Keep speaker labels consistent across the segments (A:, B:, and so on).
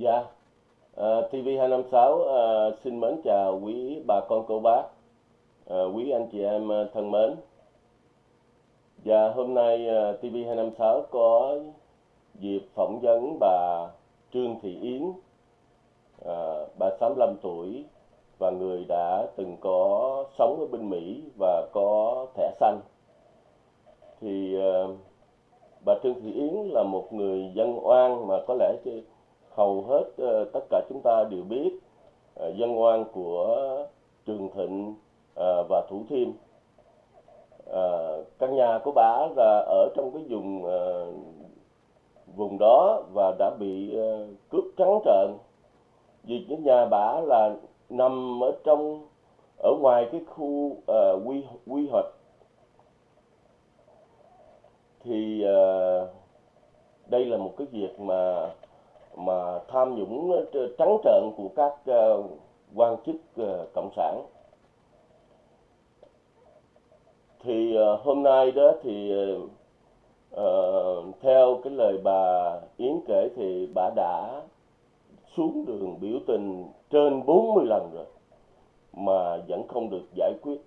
A: Dạ, à, TV256 uh, xin mến chào quý bà con cô bác, uh, quý anh chị em uh, thân mến. Và hôm nay ờ, uh, TV256 có dịp phỏng vấn bà Trương Thị Yến, uh, bà 65 tuổi và người đã từng có sống ở bên Mỹ và có thẻ xanh. Thì uh, bà Trương Thị Yến là một người dân oan mà có lẽ hầu hết uh, tất cả chúng ta đều biết uh, dân oan của Trường Thịnh uh, và Thủ Thiêm. Uh, căn nhà của bà là ở trong cái vùng uh, vùng đó và đã bị uh, cướp trắng trợn vì cái nhà bà là nằm ở trong ở ngoài cái khu uh, quy quy hoạch thì uh, đây là một cái việc mà mà tham nhũng ờ, trắng trợn của các ờ, quan chức ờ, cộng sản. Thì hôm nay đó thì uh, theo cái lời bà Yến kể thì bà đã xuống đường biểu tình trên 40 lần rồi mà vẫn không được giải quyết.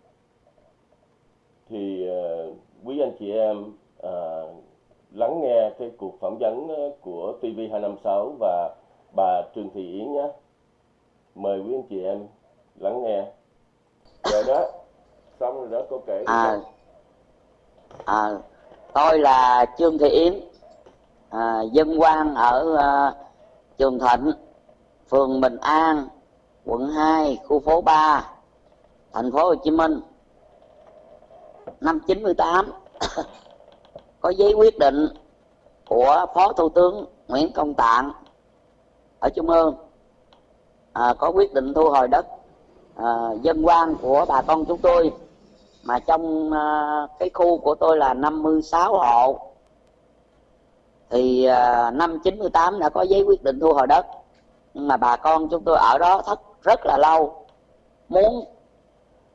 A: Thì uh, quý anh chị em uh, lắng nghe cái cuộc phỏng vấn ờ, của TV256 và bà Trương Thị Yến nhé. Mời quý anh chị em lắng nghe. Rồi đó, xong rồi đó cô kể.
B: À, à, tôi là Trương Thị Yến, à, dân quan ở à, Trường Thịnh, phường Bình An, quận 2, khu phố 3, thành phố Hồ Chí Minh. Năm 98 có giấy quyết định của phó thủ tướng nguyễn công tạng ở trung ương. À, có quyết định thu hồi đất à, dân quan của bà con chúng tôi mà trong à, cái khu của tôi là 56 hộ thì à, năm 98 đã có giấy quyết định thu hồi đất. Nhưng mà bà con chúng tôi ở đó thất rất là lâu muốn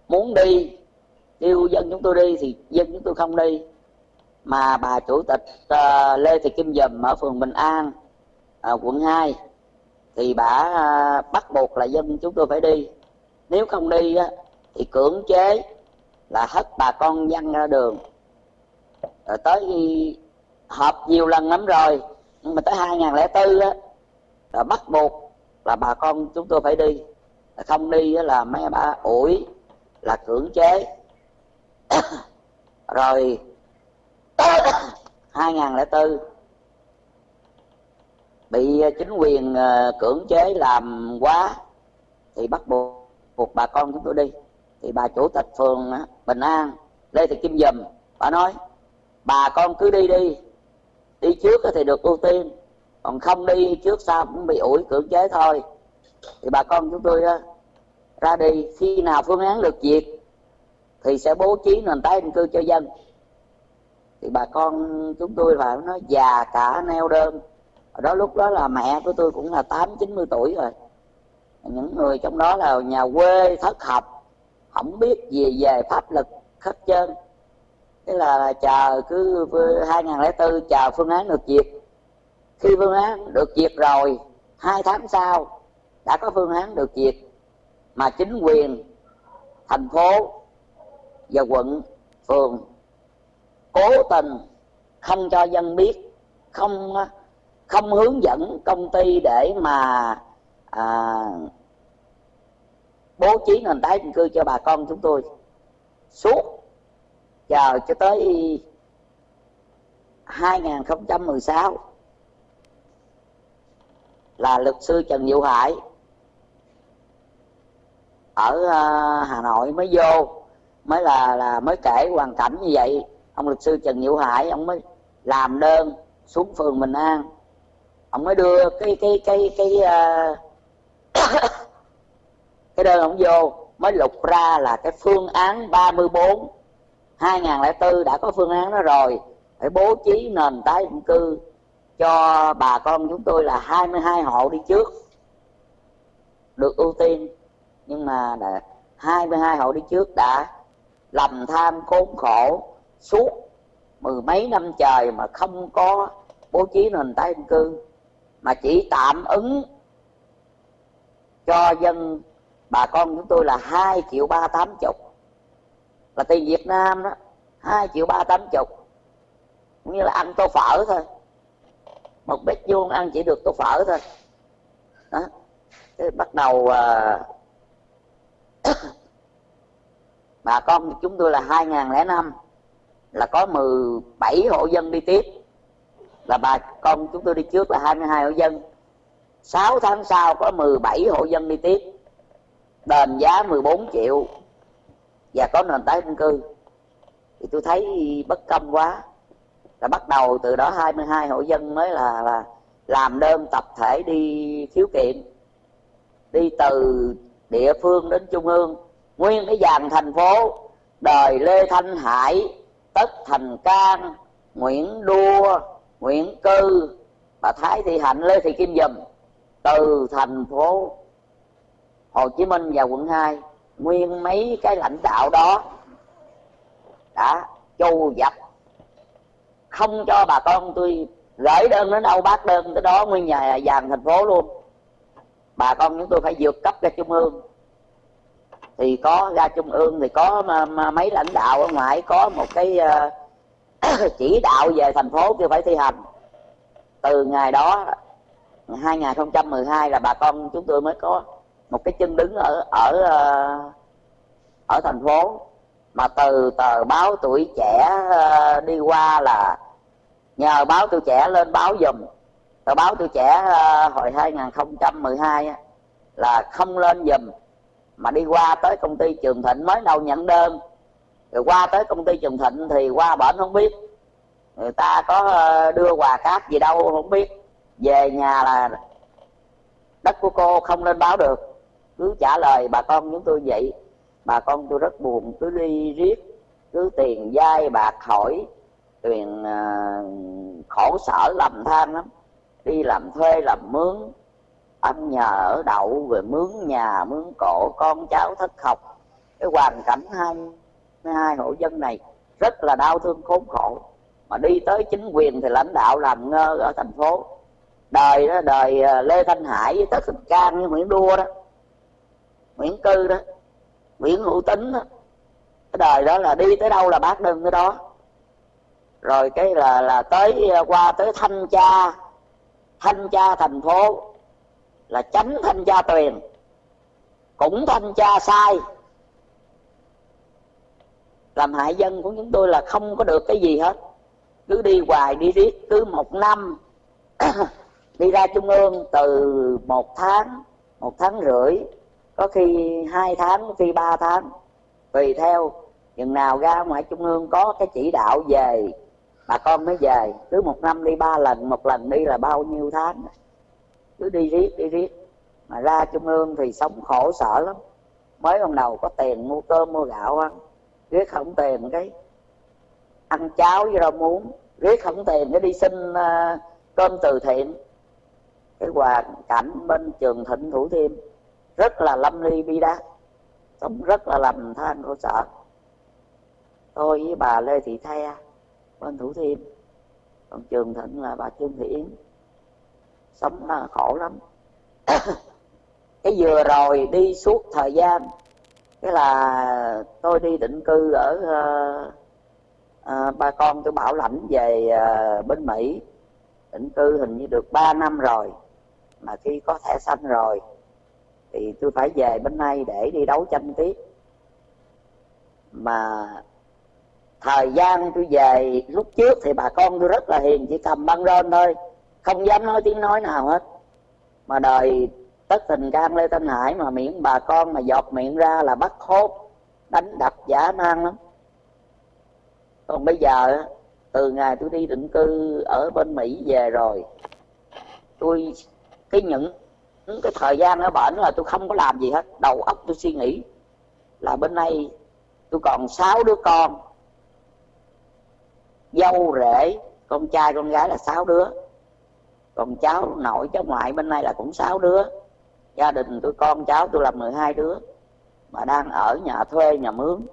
B: muốn đi kêu dân chúng tôi đi thì dân chúng tôi không đi mà bà chủ tịch uh, Lê Thị Kim Dùm ở phường Bình An uh, quận 2 thì bà uh, bắt buộc là dân chúng tôi phải đi. Nếu không đi á, thì cưỡng chế là hất bà con dân ra đường. Rồi tới họp nhiều lần lắm rồi nhưng mà tới 2004 á là bắt buộc là bà con chúng tôi phải đi. Không đi là mấy bà ủi là cưỡng chế. Rồi 2004 bị ờ, chính quyền ờ, cưỡng chế làm quá thì bắt buộc buộc bà con chúng tôi đi. Thì bà chủ tịch phường ờ, Bình An, Lê Thị Kim Dùm, bà nói, bà con cứ đi đi đi trước thì được ưu tiên, còn không đi trước sau cũng bị ủi cưỡng chế thôi. Thì bà con chúng tôi ra đi. Khi nào phương án được duyệt thì sẽ bố trí nền tái định cư cho dân thì bà con chúng tôi phải nó già cả neo đơn. Ở đó lúc đó là mẹ của tôi cũng là tám, chín mươi tuổi rồi. Những người trong đó là nhà quê, thất học, không biết gì về pháp lực hết trơn thế là chờ cứ 2004 chờ phương án được duyệt. Khi phương án được duyệt rồi, hai tháng sau đã có phương án được duyệt mà chính quyền, thành phố và quận, phường cố tình không cho dân biết không không hướng dẫn công ty để mà à, bố trí nền tái định cư cho bà con chúng tôi. Suốt chờ cho tới 2016 là luật sư Trần Diệu Hải ở à, Hà Nội mới vô mới là là mới kể hoàn cảnh như vậy ông luật sư trần hữu hải ông mới làm đơn xuống phường bình an. Ông mới đưa cái cái cái cái uh, cái đơn ông vô mới lục ra là cái phương án 34 2004 đã có phương án đó rồi. Phải bố trí nền tái định cư cho bà con chúng tôi là 22 hộ đi trước được ưu tiên. Nhưng mà đã 22 hộ đi trước đã lầm tham khốn khổ suốt mười mấy năm trời mà không có bố trí nền tái định cư mà chỉ tạm ứng cho dân bà con chúng tôi là hai triệu ba tám chục. Là tiền Việt Nam đó hai triệu ba tám chục. Cũng như là ăn tô phở thôi. Một bếp vuông ăn chỉ được tô phở thôi. Đó. Thế bắt đầu à, bà con chúng tôi là 2005 là có 17 hộ dân đi tiếp. Là bà con chúng tôi đi trước là 22 hộ dân. 6 tháng sau có 17 hộ dân đi tiếp. Đền giá 14 triệu. Và có nền tái định cư. Thì tôi thấy bất công quá. Là bắt đầu từ đó 22 hộ dân mới là, là làm đơn tập thể đi khiếu kiện. Đi từ địa phương đến trung ương. Nguyên cái dàn thành phố. Đời lê thanh hải tất thành can, nguyễn đua nguyễn cư. Bà thái thị hạnh lê thị kim dùm từ thành phố hồ chí minh và quận 2 nguyên mấy cái lãnh đạo đó đã chu dập. Không cho bà con tôi gửi đơn đến đâu bác đơn tới đó nguyên nhà dàn thành phố luôn. Bà con chúng tôi phải vượt cấp ra trung ương thì có ra trung ương thì có mà, mà mấy lãnh đạo ở ngoài có một cái ờ, chỉ đạo về thành phố kêu phải thi hành. Từ ngày đó 2012 là bà con chúng tôi mới có một cái chân đứng ở ở ờ, ở thành phố. Mà từ tờ báo tuổi trẻ ờ, đi qua là nhờ báo tuổi trẻ lên báo dùm. Tờ báo tuổi trẻ hồi 2012 là không lên dùm mà đi qua tới công ty Trường Thịnh mới đầu nhận đơn. Rồi qua tới công ty Trường Thịnh thì qua bển không biết. Người ta có ờ, đưa quà cáp gì đâu không biết. Về nhà là đất của cô không lên báo được. Cứ trả lời bà con chúng tôi vậy. Bà con tôi rất buồn cứ đi riết cứ tiền dai bạc hỏi tiền uh, khổ sở lầm than lắm. Đi làm thuê làm mướn ăn nhà ở đậu về mướn nhà, mướn cổ, con cháu thất học. Cái hoàn cảnh hai hai hộ dân này rất là đau thương khốn khổ. Mà đi tới chính quyền thì lãnh đạo làm ngơ ở thành phố. Đời đó, đời ờ, lê thanh hải với tất thành cang với nguyễn đua đó, nguyễn cư đó, nguyễn hữu tính đó. Cái đời đó là đi tới đâu là bác đơn tới đó. Rồi cái là là tới ờ, qua tới thanh tra thanh tra thành phố là chánh thanh tra tuyền cũng thanh tra sai. Làm hại dân của chúng tôi là không có được cái gì hết. Cứ đi hoài đi riết, cứ một năm đi ra trung ương từ một tháng một tháng rưỡi, có khi hai tháng, có khi ba tháng, tùy theo. Chừng nào ra ngoài trung ương có cái chỉ đạo về, bà con mới về. Cứ một năm đi ba lần, một lần đi là bao nhiêu tháng? Cứ đi riết đi riết. Mà ra trung ương thì sống khổ sở lắm. Mới ban đầu có tiền mua cơm mua gạo ăn. Riết không tiền cái. Ăn cháo với rau muống. Riết không tiền cái đi xin uh, cơm từ thiện. Cái hoàn cảnh bên trường thịnh thủ thiêm rất là lâm ly bi đát. Sống rất là lầm than khổ sở. Tôi với bà lê thị the bên thủ thiêm. Còn trường thịnh là bà trương thị yến sống là khổ lắm. Cái vừa rồi đi suốt thời gian cái là tôi đi định cư ở uh, uh, ba con tôi bảo lãnh về uh, bên mỹ. Định cư hình như được 3 năm rồi mà khi có thẻ xanh rồi thì tôi phải về bên này để đi đấu tranh tiếp. Mà thời gian tôi về lúc trước thì bà con tôi rất là hiền chỉ cầm băng rôn thôi không dám nói tiếng nói nào hết. Mà đời tất tình can lê thanh hải mà miệng bà con mà giọt miệng ra là bắt hốt, đánh đập giả man lắm. Còn bây giờ từ ngày tôi đi định cư ở bên mỹ về rồi, tôi, cái những cái thời gian ở bển là tôi không có làm gì hết. Đầu óc tôi suy nghĩ là bên đây tôi còn sáu đứa con, dâu rể, con trai con gái là sáu đứa còn cháu nội, cháu ngoại bên này là cũng sáu đứa. Gia đình tôi con cháu tôi là 12 đứa mà đang ở nhà thuê, nhà mướn.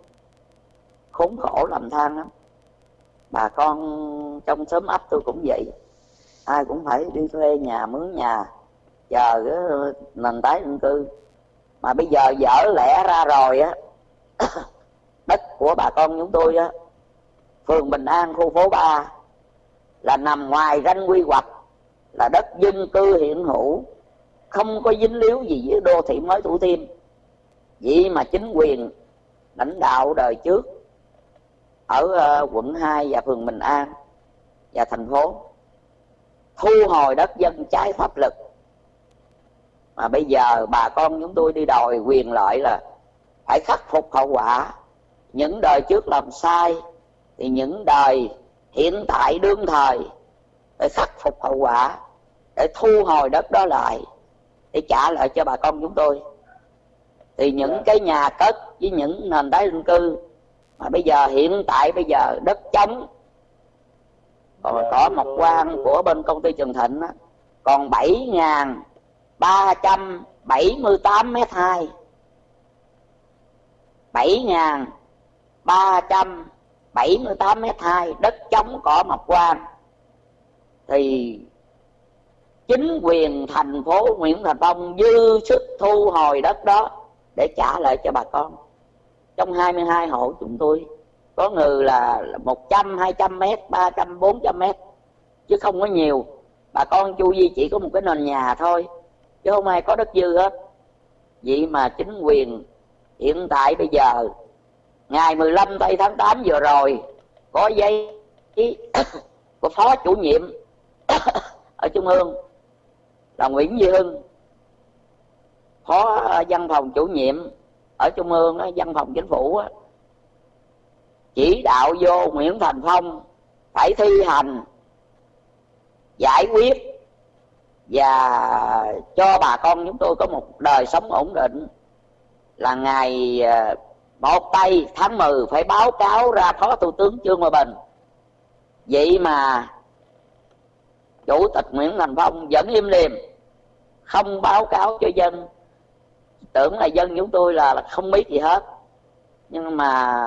B: Khốn khổ làm than lắm. Bà con trong xóm ấp tôi cũng vậy. Ai cũng phải đi thuê nhà, mướn nhà, chờ cái nền tái định cư. Mà bây giờ dở lẽ ra rồi á, đất của bà con chúng tôi á, phường Bình An, khu phố 3 là nằm ngoài ranh quy hoạch là đất dân cư hiện hữu, không có dính líu gì với đô thị mới thủ thiêm. Vậy mà chính quyền lãnh đạo đời trước ở ờ, quận 2 và phường Bình An và thành phố thu hồi đất dân trái pháp lực mà bây giờ bà con chúng tôi đi đòi quyền lợi là phải khắc phục hậu quả. Những đời trước làm sai thì những đời hiện tại đương thời phải khắc phục hậu quả để thu hồi đất đó lại để trả lại cho bà con chúng tôi thì những. Dạ. cái nhà cất với những nền tái định cư mà bây giờ hiện tại bây giờ đất trống còn yeah. có một quan của bên công ty Trường Thịnh đó, còn 7 ngàn 378 mét 2 7 ngàn 378 mét 2 đất trống cỏ mọc quan thì chính quyền thành phố Nguyễn Thành Phong dư sức thu hồi đất đó để trả lại cho bà con. Trong 22 hộ chúng tôi có người là 100, 200 mét, 300, 400 mét chứ không có nhiều. Bà con chu di chỉ có một cái nền nhà thôi chứ không ai có đất dư hết. Vậy mà chính quyền hiện tại bây giờ ngày 15 tây tháng 8 vừa rồi có giấy của phó chủ nhiệm ở trung ương là Nguyễn Duy Hưng, phó ờ, văn phòng chủ nhiệm ở trung ương văn phòng chính phủ chỉ đạo vô Nguyễn Thành Phong phải thi hành, giải quyết và cho bà con chúng tôi có một đời sống ổn định. Là ngày ờ, một tây tháng 10 phải báo cáo ra phó thủ tướng trương hòa bình. Vậy mà chủ tịch nguyễn thành phong vẫn im lìm không báo cáo cho dân. Tưởng là dân chúng tôi là, là không biết gì hết. Nhưng mà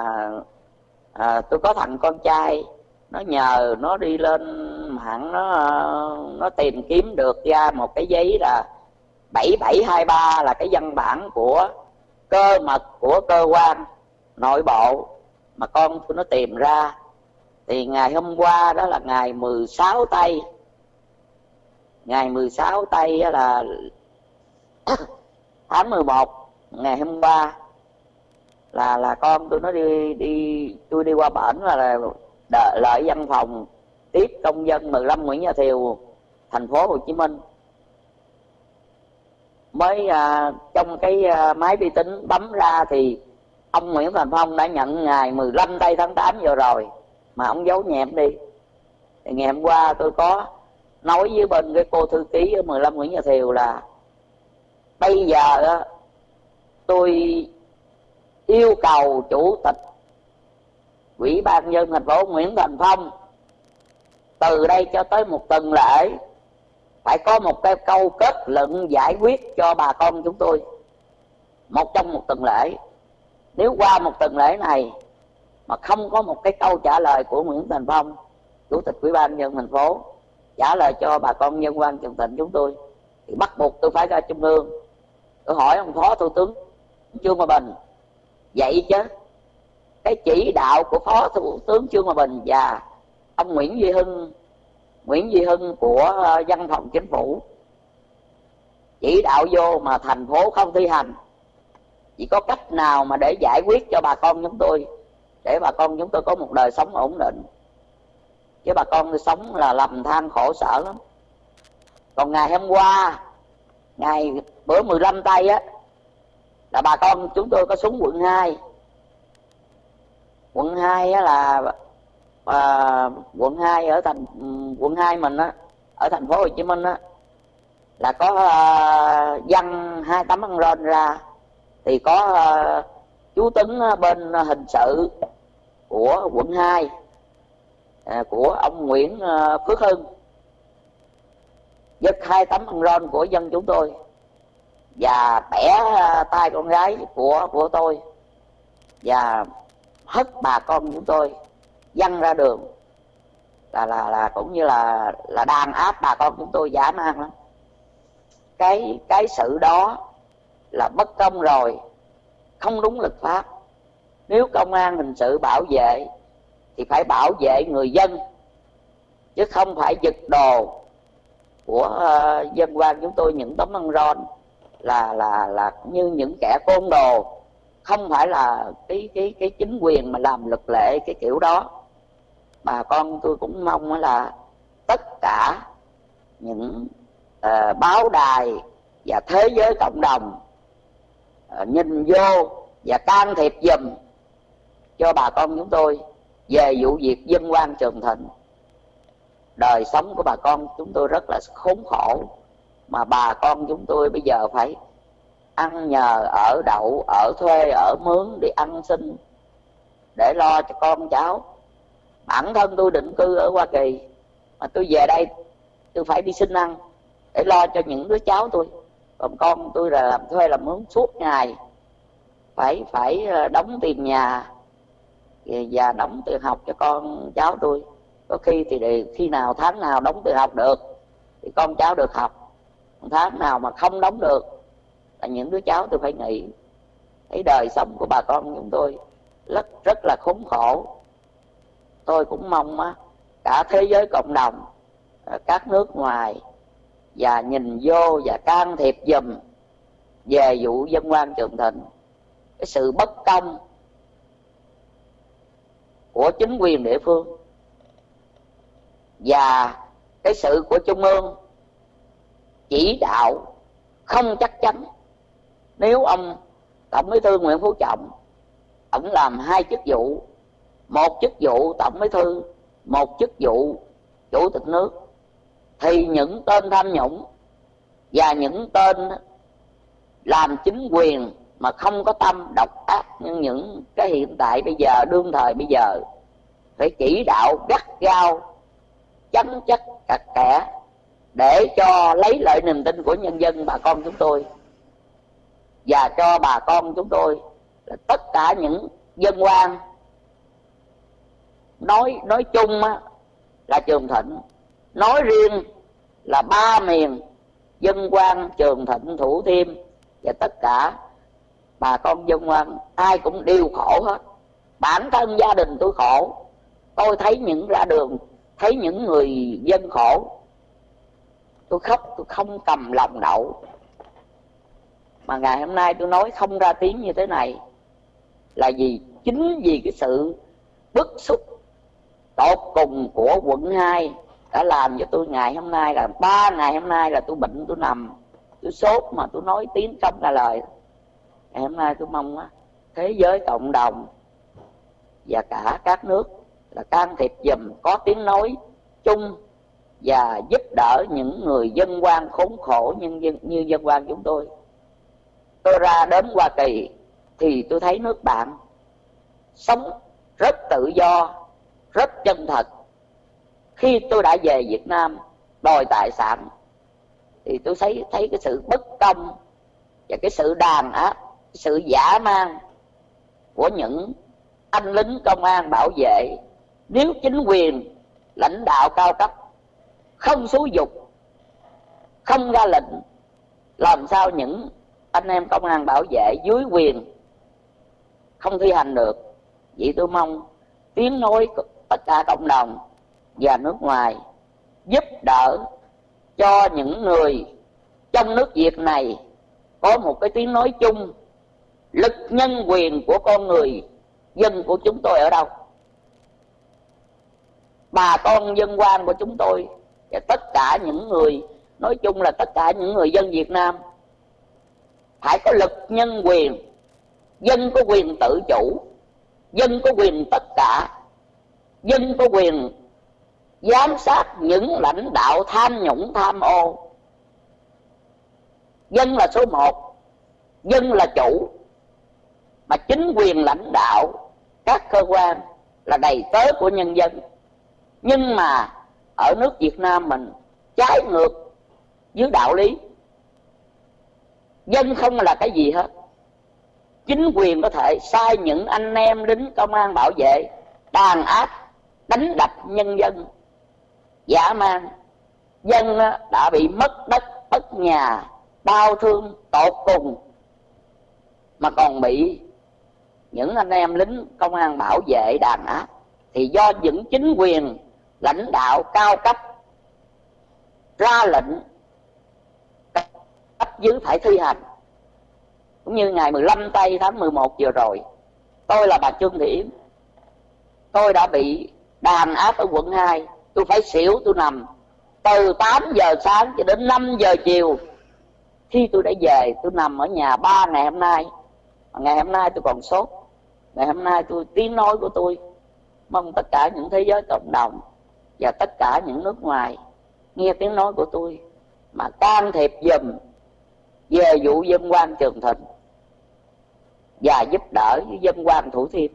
B: à, tôi có thằng con trai nó nhờ nó đi lên mạng nó nó tìm kiếm được ra một cái giấy là 7723 là cái văn bản của cơ mật của cơ quan nội bộ mà con tôi nó tìm ra. Thì ngày hôm qua đó là ngày 16 tây ngày 16 tây là tháng 11 ngày hôm qua là là con tôi nó đi đi tôi đi qua bển là, là đợi lợi văn phòng tiếp công dân 15 Nguyễn Gia Thiều thành phố Hồ Chí Minh. Mới à, trong cái à, máy vi tính bấm ra thì ông Nguyễn Thành Phong đã nhận ngày 15 tây tháng 8 vừa rồi mà ông giấu nhẹm đi. Thì ngày hôm qua tôi có nói với bên cái cô thư ký ở 15 Nguyễn Nhà Thiều là, bây giờ tôi yêu cầu chủ tịch ủy ban dân thành phố Nguyễn Thành Phong, từ đây cho tới một tuần lễ, phải có một cái câu kết luận giải quyết cho bà con chúng tôi, một trong một tuần lễ. Nếu qua một tuần lễ này mà không có một cái câu trả lời của Nguyễn Thành Phong, chủ tịch ủy ban nhân thành phố trả lời cho bà con nhân quan trường tỉnh chúng tôi. Thì bắt buộc tôi phải ra trung ương. Tôi hỏi ông phó thủ tướng trương hòa bình, vậy chứ, cái chỉ đạo của phó thủ tướng trương hòa bình và ông nguyễn duy hưng, nguyễn duy hưng của ờ, văn phòng chính phủ, chỉ đạo vô mà thành phố không thi hành, chỉ có cách nào mà để giải quyết cho bà con chúng tôi, để bà con chúng tôi có một đời sống ổn định? Chứ bà con sống là lầm than khổ sở lắm. Còn ngày hôm qua ngày bữa 15 tây á là bà con chúng tôi có xuống quận 2 quận 2 á là à, quận 2 ở thành quận 2 mình á ở thành phố Hồ Chí Minh á là có uh, dân hai tấm ăn ron ra thì có uh, chú Tấn bên hình sự của quận 2 À, của ông Nguyễn à, Phước Hưng. Giật hai tấm băng ron của dân chúng tôi và bẻ à, tay con gái của của tôi và hất bà con chúng tôi văng ra đường. Là là là cũng như là là đàn áp bà con chúng tôi dã man lắm. Cái cái sự đó là bất công rồi, không đúng luật pháp. Nếu công an hình sự bảo vệ thì phải bảo vệ người dân chứ không phải giật đồ của uh, dân quan chúng tôi những tấm băng ron là là là như những kẻ côn đồ. Không phải là cái cái cái chính quyền mà làm luật lệ cái kiểu đó. Bà con tôi cũng mong là tất cả những uh, báo đài và thế giới cộng đồng uh, nhìn vô và can thiệp dùm cho bà con chúng tôi về vụ việc dân quan trường thịnh, đời sống của bà con chúng tôi rất là khốn khổ mà bà con chúng tôi bây giờ phải ăn nhờ, ở đậu, ở thuê, ở mướn đi ăn xin, để lo cho con cháu. Bản thân tôi định cư ở hoa kỳ, mà tôi về đây tôi phải đi xin ăn để lo cho những đứa cháu tôi. Còn con tôi là làm thuê làm mướn suốt ngày, phải phải ờ, đóng tiền nhà và đóng tiền học cho con cháu tôi. Có khi thì để, khi nào tháng nào đóng tiền học được thì con cháu được học. Tháng nào mà không đóng được là những đứa cháu tôi phải nghỉ. Thấy đời sống của bà con chúng tôi rất rất là khốn khổ. Tôi cũng mong á, cả thế giới cộng đồng à, các nước ngoài và nhìn vô và can thiệp dùm về vụ dân quan trường thịnh. Cái sự bất công của chính quyền địa phương. Và cái sự của trung ương chỉ đạo không chắc chắn. Nếu ông tổng bí thư nguyễn phú trọng ông làm hai chức vụ, một chức vụ tổng bí thư, một chức vụ chủ tịch nước, thì những tên tham nhũng và những tên làm chính quyền mà không có tâm độc ác như những cái hiện tại bây giờ, đương thời bây giờ phải chỉ đạo gắt gao chấm chất cặt kẽ để cho lấy lại niềm tin của nhân dân bà con chúng tôi. Và cho bà con chúng tôi là tất cả những dân quan nói nói chung á, là trường thịnh. Nói riêng là ba miền dân quan trường thịnh thủ thiêm và tất cả bà con dân quan ai cũng đều khổ hết. Bản thân gia đình tôi khổ tôi thấy những ra đường, thấy những người dân khổ. Tôi khóc, tôi không cầm lòng đậu. Mà ngày hôm nay tôi nói không ra tiếng như thế này là vì chính vì cái sự bức xúc tột cùng của quận 2 đã làm cho tôi ngày hôm nay là, ba ngày hôm nay là tôi bệnh, tôi nằm, tôi sốt mà tôi nói tiếng không ra lời. Ngày hôm nay tôi mong á, thế giới cộng đồng và cả các nước là can thiệp dùm có tiếng nói chung và giúp đỡ những người dân quan khốn khổ như, dân, như dân quan chúng tôi. Tôi ra đến hoa kỳ thì tôi thấy nước bạn sống rất tự do rất chân thật. Khi tôi đã về việt nam đòi tài sản thì tôi thấy thấy cái sự bất công và cái sự đàn áp sự giả man của những anh lính công an bảo vệ nếu chính quyền, lãnh đạo cao cấp, không xúi dục, không ra lệnh, làm sao những anh em công an bảo vệ dưới quyền không thi hành được? Vậy tôi mong tiếng nói tất cả cộng đồng và nước ngoài giúp đỡ cho những người trong nước việt này có một cái tiếng nói chung, lực nhân quyền của con người, dân của chúng tôi ở đâu? Bà con dân quan của chúng tôi và tất cả những người, nói chung là tất cả những người dân Việt Nam phải có lực nhân quyền, dân có quyền tự chủ, dân có quyền tất cả, dân có quyền giám sát những lãnh đạo tham nhũng, tham ô. Dân là số một, dân là chủ, mà chính quyền lãnh đạo các cơ quan là đầy tớ của nhân dân nhưng mà ở nước việt nam mình trái ngược với đạo lý. Dân không là cái gì hết. Chính quyền có thể sai những anh em lính công an bảo vệ, đàn áp, đánh đập nhân dân, giả man dân đã bị mất đất, mất nhà, đau thương, tột cùng. Mà còn bị những anh em lính công an bảo vệ, đàn áp, thì do những chính quyền lãnh đạo cao cấp, ra lệnh cấp dưới phải thi hành. Cũng như ngày 15 tây tháng 11 vừa rồi, tôi là bà Trương Thị Yến. Tôi đã bị đàn áp ở quận 2 tôi phải xỉu, tôi nằm từ 8 giờ sáng cho đến 5 giờ chiều. Khi tôi đã về, tôi nằm ở nhà ba ngày hôm nay. Ngày hôm nay tôi còn sốt. Ngày hôm nay tôi tiếng nói của tôi mong tất cả những thế giới cộng đồng và tất cả những nước ngoài nghe tiếng nói của tôi, mà can thiệp dùm, về vụ dân quan trường thịnh và giúp đỡ với dân quan thủ thiêm.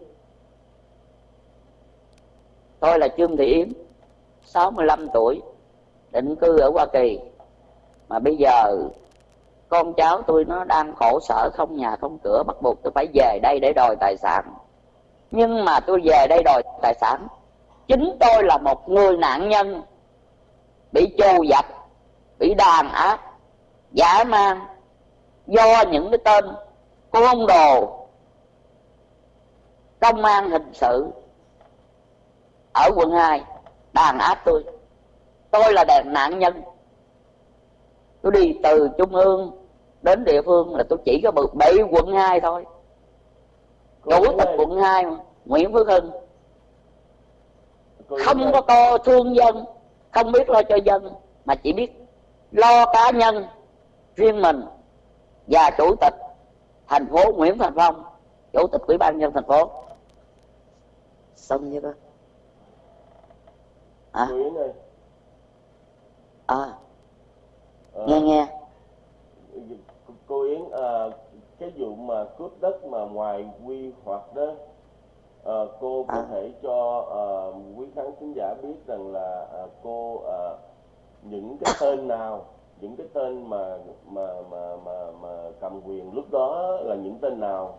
B: Tôi là trương thị yến 65 tuổi, định cư ở hoa kỳ. Mà bây giờ con cháu tôi nó đang khổ sở không nhà không cửa, bắt buộc tôi phải về đây để đòi tài sản. Nhưng mà tôi về đây đòi tài sản chính tôi là một người nạn nhân bị trù dập bị đàn áp giả man do những cái tên côn đồ công an hình sự ở quận 2 đàn áp tôi. Tôi là đàn nạn nhân. Tôi đi từ trung ương đến địa phương là tôi chỉ có bực bảy quận 2 thôi. Chủ tịch quận 2 mà, Nguyễn Phước Hưng không có co thương dân không biết lo cho dân mà chỉ biết lo cá nhân riêng mình và chủ tịch thành phố Nguyễn Thành Phong chủ tịch ủy ban nhân thành phố. Xong chưa đó
A: à?
B: à. Nghe nghe.
A: Cô Yến à, cái vụ mà cướp đất mà ngoài quy hoạch đó à, cô có à. thể cho à, quý khán thính giả biết rằng là à, cô à, những cái tên nào những cái tên mà mà mà mà, mà cầm quyền lúc đó là những tên nào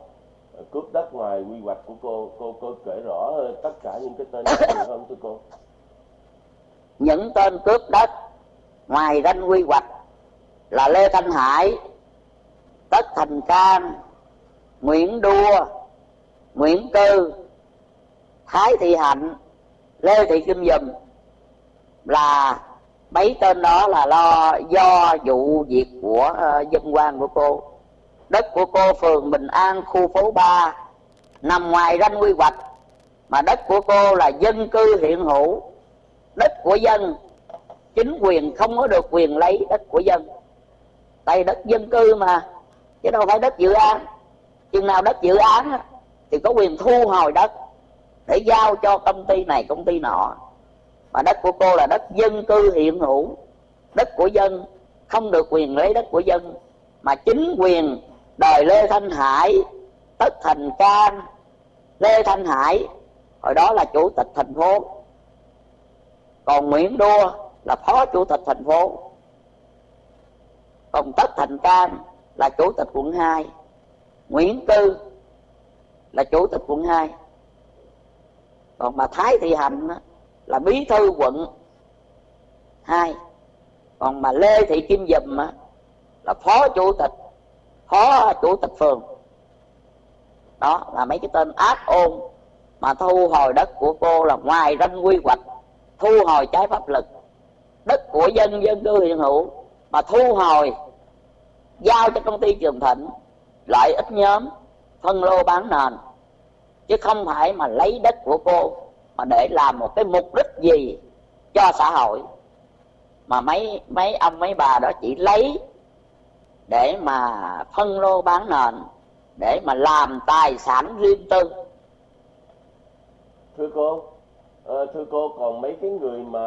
A: cướp đất ngoài quy hoạch của cô cô cô kể rõ tất cả những cái tên này không thưa cô
B: những tên cướp đất ngoài ranh quy hoạch là lê thanh hải tất thành cang nguyễn đua nguyễn cư thái thị hạnh lê thị kim dùm là mấy tên đó là lo do vụ việc của uh, dân quan của cô. Đất của cô phường bình an khu phố 3 nằm ngoài ranh quy hoạch mà đất của cô là dân cư hiện hữu. Đất của dân chính quyền không có được quyền lấy đất của dân. Tại đất dân cư mà chứ đâu phải đất dự án. Chừng nào đất dự án thì có quyền thu hồi đất để giao cho công ty này, công ty nọ. Mà đất của cô là đất dân cư hiện hữu, đất của dân, không được quyền lấy đất của dân. Mà chính quyền đời lê thanh hải, tất thành Can lê thanh hải, hồi đó là chủ tịch thành phố. Còn nguyễn đua là phó chủ tịch thành phố. Còn tất thành Can là chủ tịch quận 2 nguyễn cư là chủ tịch quận 2 còn bà thái thị hạnh là bí thư quận 2 còn mà lê thị kim dùm là phó chủ tịch, phó chủ tịch phường. Đó là mấy cái tên ác ôn mà thu hồi đất của cô là ngoài ranh quy hoạch, thu hồi trái pháp lực. Đất của dân dân cư hiện hữu mà thu hồi, giao cho công ty trường thịnh, lợi ích nhóm, phân lô bán nền chứ không phải mà lấy đất của cô mà để làm một cái mục đích gì cho xã hội. Mà mấy mấy ông mấy bà đó chỉ lấy để mà phân lô bán nền để mà làm tài sản riêng tư.
A: Thưa cô à, thưa cô còn mấy cái người mà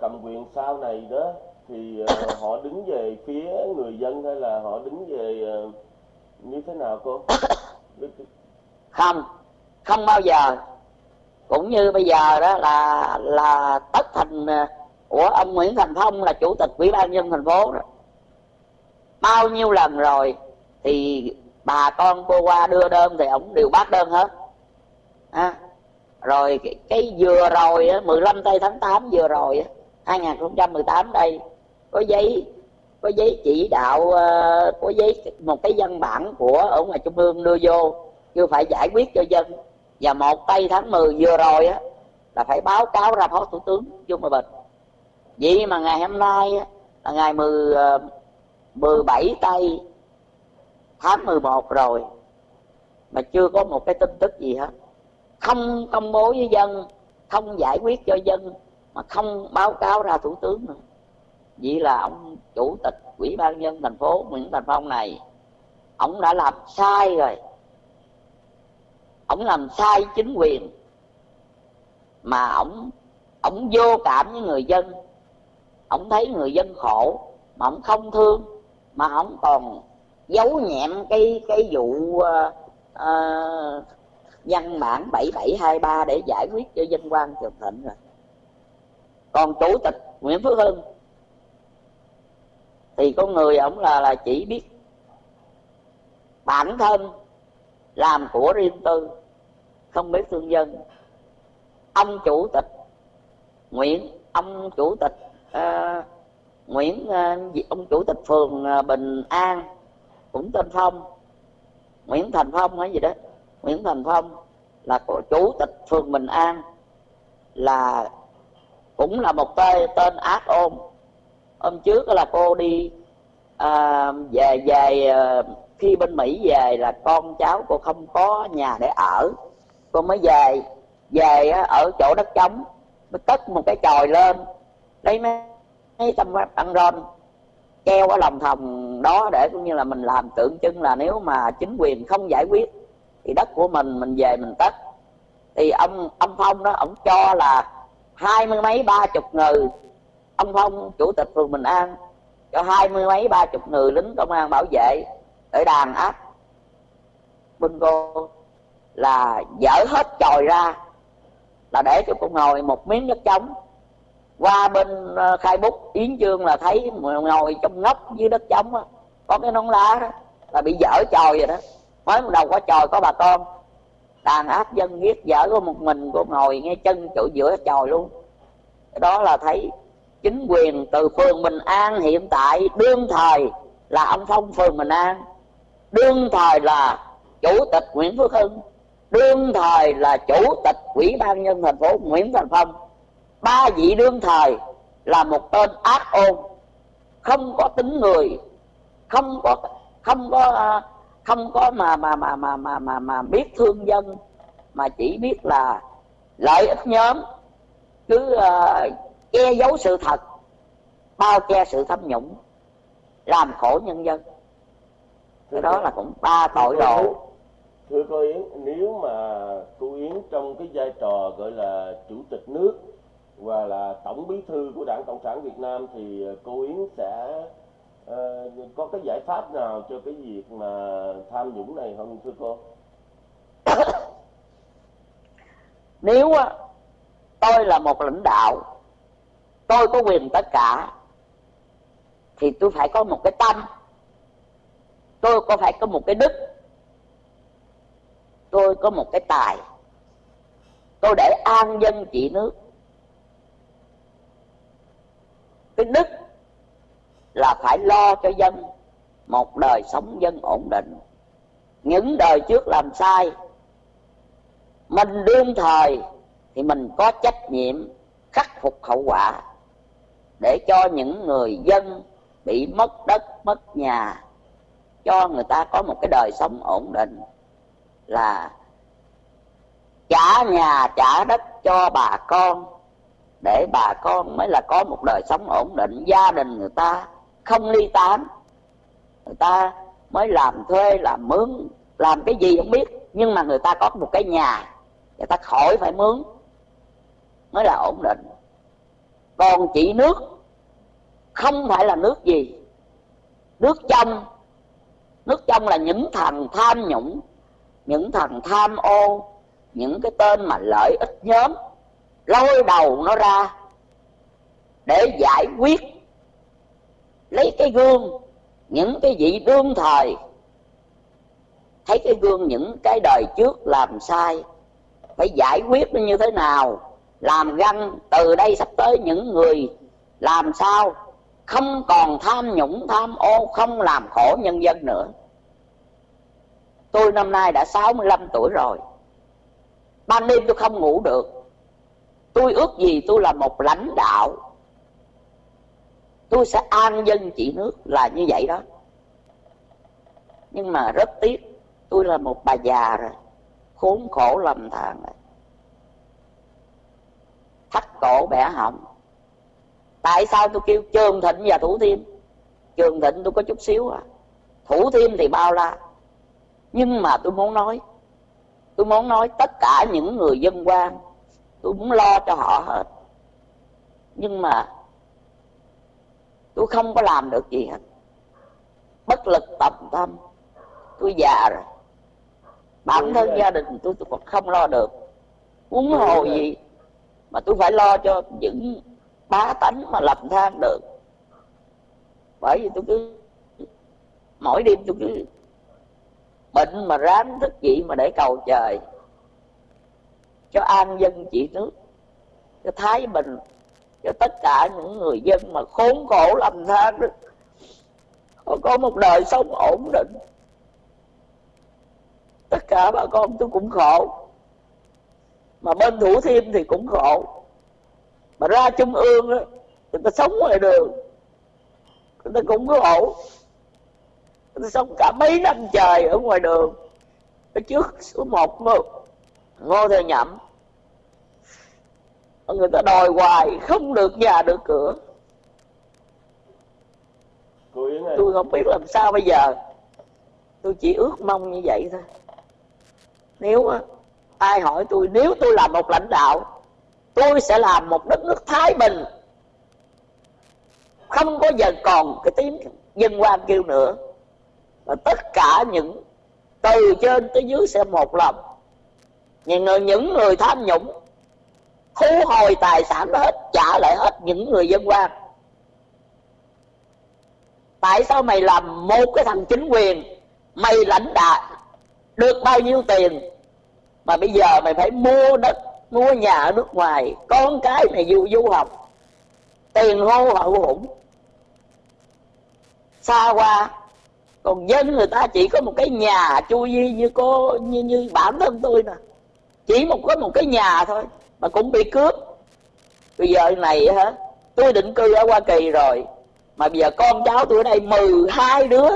A: cầm quyền sau này đó thì uh, họ đứng về phía người dân hay là họ đứng về uh, như thế nào cô?
B: Không không bao giờ. Cũng như bây giờ đó là là tất thành à, của ông Nguyễn Thành Phong là chủ tịch ủy ban nhân thành phố đó. Bao nhiêu lần rồi thì bà con cô qua đưa đơn thì ổng đều bác đơn hết. À, rồi cái, cái vừa rồi á, 15 tây tháng 8 vừa rồi á, 2018 đây có giấy có giấy chỉ đạo à, có giấy một cái văn bản của ở ngoài trung ương đưa vô chưa phải giải quyết cho dân và một tây tháng 10 vừa rồi á là phải báo cáo ra phó thủ tướng chung Hòa Bình. Vậy mà ngày hôm nay á, là ngày 10, 17 ờ, tây tháng 11 rồi mà chưa có một cái tin tức gì hết. Không công bố với dân không giải quyết cho dân mà không báo cáo ra thủ tướng nữa. Vậy là ông chủ tịch ủy ban nhân thành phố nguyễn thành phong này ông đã làm sai rồi ông làm sai chính quyền mà ông ông vô cảm với người dân. Ông thấy người dân khổ mà ông không thương mà ông còn giấu nhẹm cái cái vụ uh, uh, văn bản 7723 để giải quyết cho dân quan Trường Thịnh rồi. Còn chủ tịch Nguyễn Phước Hưng thì con người ổng là là chỉ biết bản thân làm của riêng tư không biết thương dân. Ông chủ tịch Nguyễn ông chủ tịch uh, Nguyễn uh, ông chủ tịch phường uh, Bình An cũng tên Phong. Nguyễn Thành Phong hay gì đó. Nguyễn Thành Phong là chủ tịch phường Bình An là cũng là một tên, tên ác ôn. Hôm trước là cô đi uh, về về uh, khi bên Mỹ về là con cháu cô không có nhà để ở. Cô mới về về ở chỗ đất trống mới cất một cái chòi lên lấy mấy, mấy tâm ăn rôn treo ở lòng thòng đó để cũng như là mình làm tượng trưng là nếu mà chính quyền không giải quyết thì đất của mình mình về mình tất thì ông ông phong đó ông cho là hai mươi mấy ba chục người. Ông phong chủ tịch phường bình an cho hai mươi mấy ba chục người lính công an bảo vệ để đàn áp bên cô là dỡ hết tròi ra, là để cho cô ngồi một miếng đất trống. Qua bên ờ, khai bút, yến chương là thấy ngồi trong ngóc dưới đất trống á, có cái nón lá đó, là bị dở tròi rồi đó. Mới đầu có tròi có bà con. Đàn áp dân giết dở có một mình, cô ngồi ngay chân chỗ giữa tròi luôn. Cái đó là thấy chính quyền từ phường Bình An hiện tại đương thời là ông Phong phường Bình An đương thời là chủ tịch Nguyễn Phước Hưng đương thời là chủ tịch ủy ban nhân thành phố Nguyễn Thành Phong. Ba vị đương thời là một tên ác ôn. Không có tính người. Không có không có không có mà mà mà mà mà mà, mà biết thương dân. Mà chỉ biết là lợi ích nhóm. Cứ uh, ờ, che giấu sự thật. Bao che sự tham nhũng. Làm khổ nhân dân cái đó là cũng ba tội đồ
A: thưa cô yến nếu mà cô yến trong cái vai trò gọi là chủ tịch nước và là tổng bí thư của đảng cộng sản việt nam thì cô yến sẽ uh, có cái giải pháp nào cho cái việc mà tham nhũng này không thưa cô?
B: Nếu tôi là một lãnh đạo tôi có quyền tất cả thì tôi phải có một cái tâm tôi có phải có một cái đức, tôi có một cái tài, tôi để an dân trị nước. Cái đức là phải lo cho dân, một đời sống dân ổn định. Những đời trước làm sai, mình đương thời thì mình có trách nhiệm khắc phục hậu quả để cho những người dân bị mất đất, mất nhà cho người ta có một cái đời sống ổn định là trả nhà, trả đất cho bà con, để bà con mới là có một đời sống ổn định. Gia đình người ta không ly tán, người ta mới làm thuê, làm mướn, làm cái gì không biết, nhưng mà người ta có một cái nhà, người ta khỏi phải mướn, mới là ổn định. Còn chỉ nước không phải là nước gì, nước trong nước trong là những thằng tham nhũng, những thằng tham ô, những cái tên mà lợi ích nhóm, lôi đầu nó ra để giải quyết, lấy cái gương, những cái vị đương thời. Thấy cái gương những cái đời trước làm sai, phải giải quyết nó như thế nào, làm găng từ đây sắp tới những người làm sao? Không còn tham nhũng, tham ô, không làm khổ nhân dân nữa. Tôi năm nay đã 65 tuổi rồi. Ban đêm tôi không ngủ được. Tôi ước gì tôi là một lãnh đạo. Tôi sẽ an dân trị nước là như vậy đó. Nhưng mà rất tiếc, tôi là một bà già rồi. Khốn khổ lầm than rồi. Thắt cổ bẻ họng tại sao tôi kêu trường thịnh và thủ thiêm? Trường thịnh tôi có chút xíu à. Thủ thiêm thì bao la. Nhưng mà tôi muốn nói tôi muốn nói tất cả những người dân quan tôi muốn lo cho họ hết. Nhưng mà tôi không có làm được gì hết. Bất lực tập tâm tôi già rồi. Bản thân gia đình tôi tôi còn không lo được. Huống hồ gì mà tôi phải lo cho những tá tánh mà lầm than được. Bởi vì tôi cứ, mỗi đêm tôi cứ bệnh mà ráng thức dậy mà để cầu trời. Cho an dân trị nước, cho thái bình, cho tất cả những người dân mà khốn khổ lầm than họ có một đời sống ổn định. Tất cả bà con tôi cũng khổ. Mà bên thủ thiêm thì cũng khổ mà ra trung ương á người ta sống ngoài đường. Người ta cũng khổ người ta sống cả mấy năm trời ở ngoài đường. Ở trước số một ngô, ngô theo nhậm. Người ta đòi hoài không được nhà được cửa. Tôi không biết làm sao bây giờ. Tôi chỉ ước mong như vậy thôi. Nếu ai hỏi tôi nếu tôi là một lãnh đạo tôi sẽ làm một đất nước thái bình. Không có giờ còn cái tiếng dân quan kêu nữa. Và tất cả những từ trên tới dưới sẽ một lòng. Những người, những người tham nhũng thu hồi tài sản đó hết trả lại hết những người dân quan tại sao mày làm một cái thằng chính quyền? Mày lãnh đạo được bao nhiêu tiền? Mà bây giờ mày phải mua đất mua nhà ở nước ngoài, con cái này du du học. Tiền hô hậu hủng. Xa qua, còn dân người ta chỉ có một cái nhà chui di như cô, như như bản thân tôi nè. Chỉ một, có một cái nhà thôi, mà cũng bị cướp. Bây giờ này hả, tôi định cư ở hoa kỳ rồi, mà bây giờ con cháu tôi ở đây 12 đứa.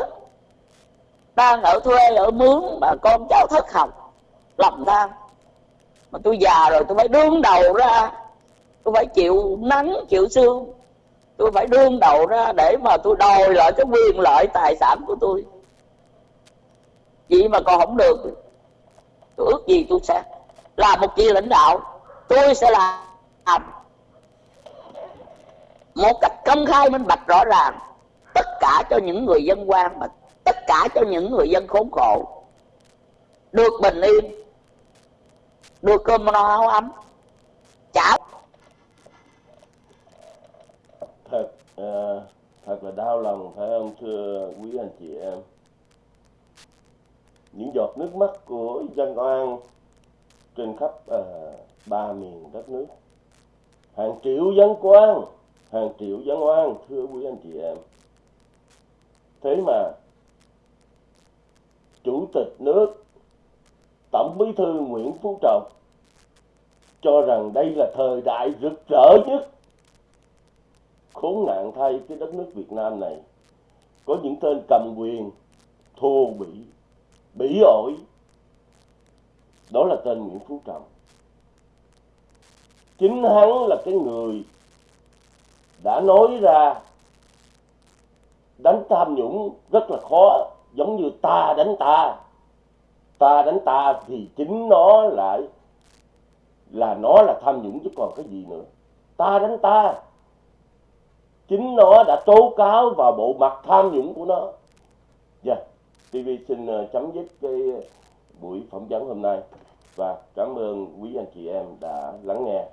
B: Đang ở thuê, ở mướn, mà con cháu thất học lầm than mà tôi già rồi, tôi phải đương đầu ra. Tôi phải chịu nắng, chịu sương. Tôi phải đương đầu ra để mà tôi đòi lại cái quyền lợi tài sản của tôi. Vậy mà còn không được. Tôi ước gì tôi sẽ làm một chi lãnh đạo. Tôi sẽ làm một cách công khai minh bạch rõ ràng tất cả cho những người dân quan mà tất cả cho những người dân khốn khổ. Được bình yên đưa cơm nó áo ấm. Cháo.
A: thật à, thật là đau lòng phải không thưa quý anh chị em? Những giọt nước mắt của dân oan trên khắp à, ba miền đất nước. Hàng triệu dân quan hàng triệu dân oan thưa quý anh chị em. Thế mà chủ tịch nước tổng bí thư nguyễn phú trọng cho rằng đây là thời đại rực rỡ nhất khốn nạn thay cái đất nước việt nam này. Có những tên cầm quyền, thô bỉ bỉ ổi. Đó là tên nguyễn phú trọng. Chính hắn là cái người đã nói ra đánh tham nhũng rất là khó, giống như ta đánh ta ta đánh ta thì chính nó lại là nó là tham nhũng chứ còn cái gì nữa ta đánh ta, chính nó đã tố cáo vào bộ mặt tham nhũng của nó dạ yeah. TV xin ờ, chấm dứt cái buổi phỏng vấn hôm nay và cảm ơn quý anh chị em đã lắng nghe